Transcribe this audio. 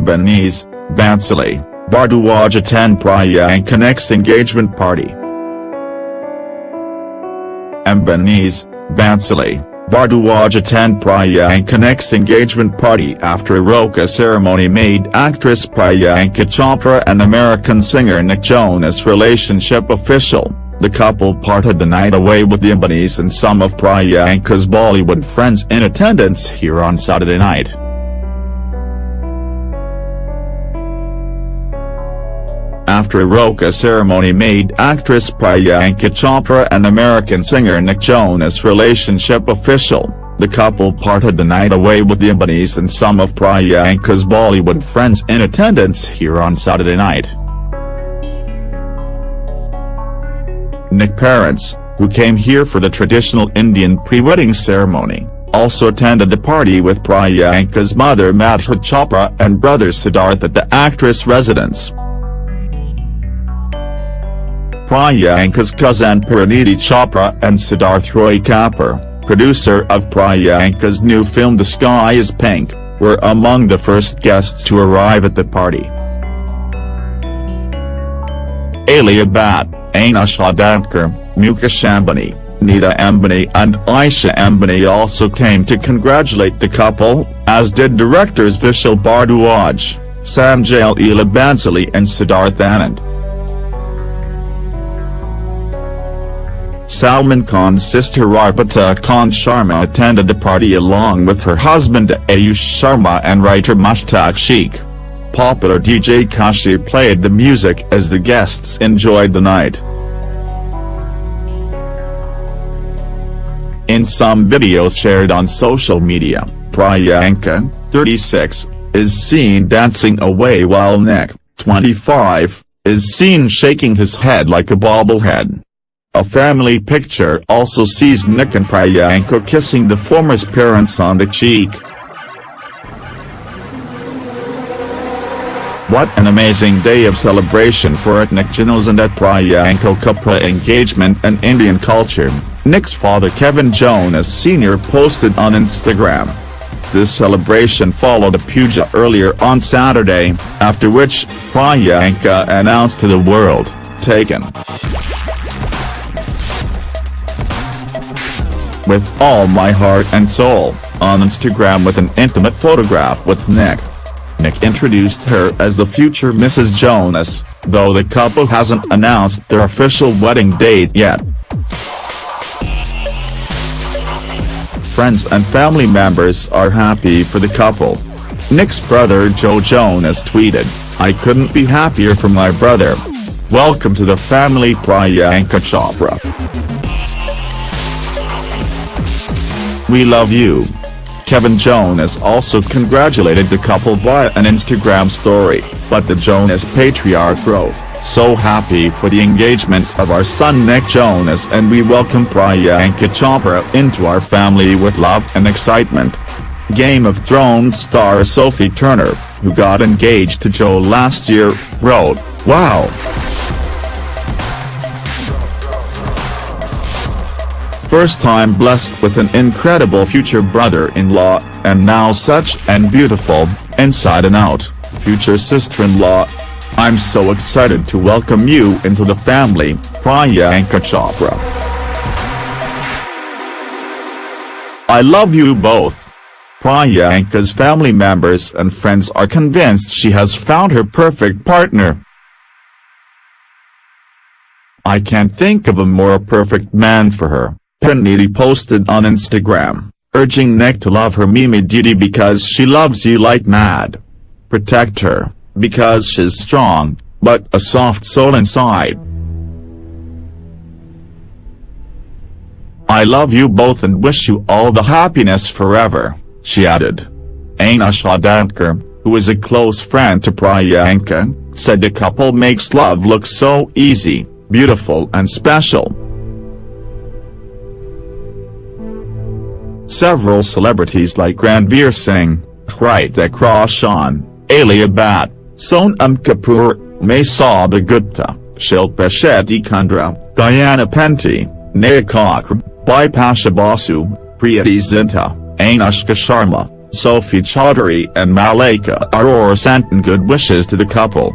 Benese, Bhansali, Bhardwaj attend Priyanka next engagement party. Benese, Bhansali, Bhardwaj attend Priyanka next engagement party after a roka ceremony made actress Priyanka Chopra and American singer Nick Jonas relationship official. The couple parted the night away with the and some of Priyanka's Bollywood friends in attendance here on Saturday night. After a roka ceremony made actress Priyanka Chopra and American singer Nick Jonas relationship official, the couple parted the night away with the Ambanis and some of Priyanka's Bollywood friends in attendance here on Saturday night. Nick parents, who came here for the traditional Indian pre-wedding ceremony, also attended the party with Priyanka's mother Madhuri Chopra and brother Siddharth at the actress' residence. Priyanka's cousin Parineeti Chopra and Siddharth Roy Kapoor, producer of Priyanka's new film The Sky is Pink, were among the first guests to arrive at the party. Alia Bhatt, Anushka Dandekar, Mukesh Ambani, Neeta Ambani and Isha Ambani also came to congratulate the couple, as did directors Vishal Bhardwaj, Sanjay Leela Bhansali and Siddharth Anand. Salman Khan's sister Arpita Khan Sharma attended the party along with her husband Ayush Sharma and writer Mushtaq Sheikh. Popular DJ Kashi played the music as the guests enjoyed the night. In some videos shared on social media, Priyanka, 36, is seen dancing away while Nick, 25, is seen shaking his head like a bobblehead. A family picture also sees Nick and Priyanka kissing the former's parents on the cheek. What an amazing day of celebration for at Nick Jonas and at Priyanka Chopra engagement and Indian culture, Nick's father Kevin Jonas Sr. posted on Instagram. This celebration followed a puja earlier on Saturday, after which, Priyanka announced to the world, taken. With all my heart and soul, on Instagram with an intimate photograph with Nick. Nick introduced her as the future Mrs. Jonas, though the couple hasn't announced their official wedding date yet. Friends and family members are happy for the couple. Nick's brother Joe Jonas tweeted, I couldn't be happier for my brother. Welcome to the family Priyanka Chopra. We love you. Kevin Jonas also congratulated the couple via an Instagram story, but the Jonas patriarch wrote, So happy for the engagement of our son Nick Jonas and we welcome Priyanka Chopra into our family with love and excitement. Game of Thrones star Sophie Turner, who got engaged to Joe last year, wrote, Wow. First time blessed with an incredible future brother-in-law, and now such an beautiful, inside and out, future sister-in-law. I'm so excited to welcome you into the family, Priyanka Chopra. I love you both. Priyanka's family members and friends are convinced she has found her perfect partner. I can't think of a more perfect man for her. Parineeti posted on Instagram, urging Nick to love her Mimi Didi because she loves you like mad. Protect her, because she's strong, but a soft soul inside. I love you both and wish you all the happiness forever, she added. Anushka Dandekar, who is a close friend to Priyanka, said the couple makes love look so easy, beautiful and special. Several celebrities like Ranveer Singh, Hrithik Roshan, Alia Bhatt, Sonam Kapoor, Masaba Gupta, Shilpa Shetty Kundra, Diana Penty, Neha Kakkar, Bipasha Basu, Preity Zinta, Anushka Sharma, Sophie Chaudhary and Malaika Arora sent good wishes to the couple.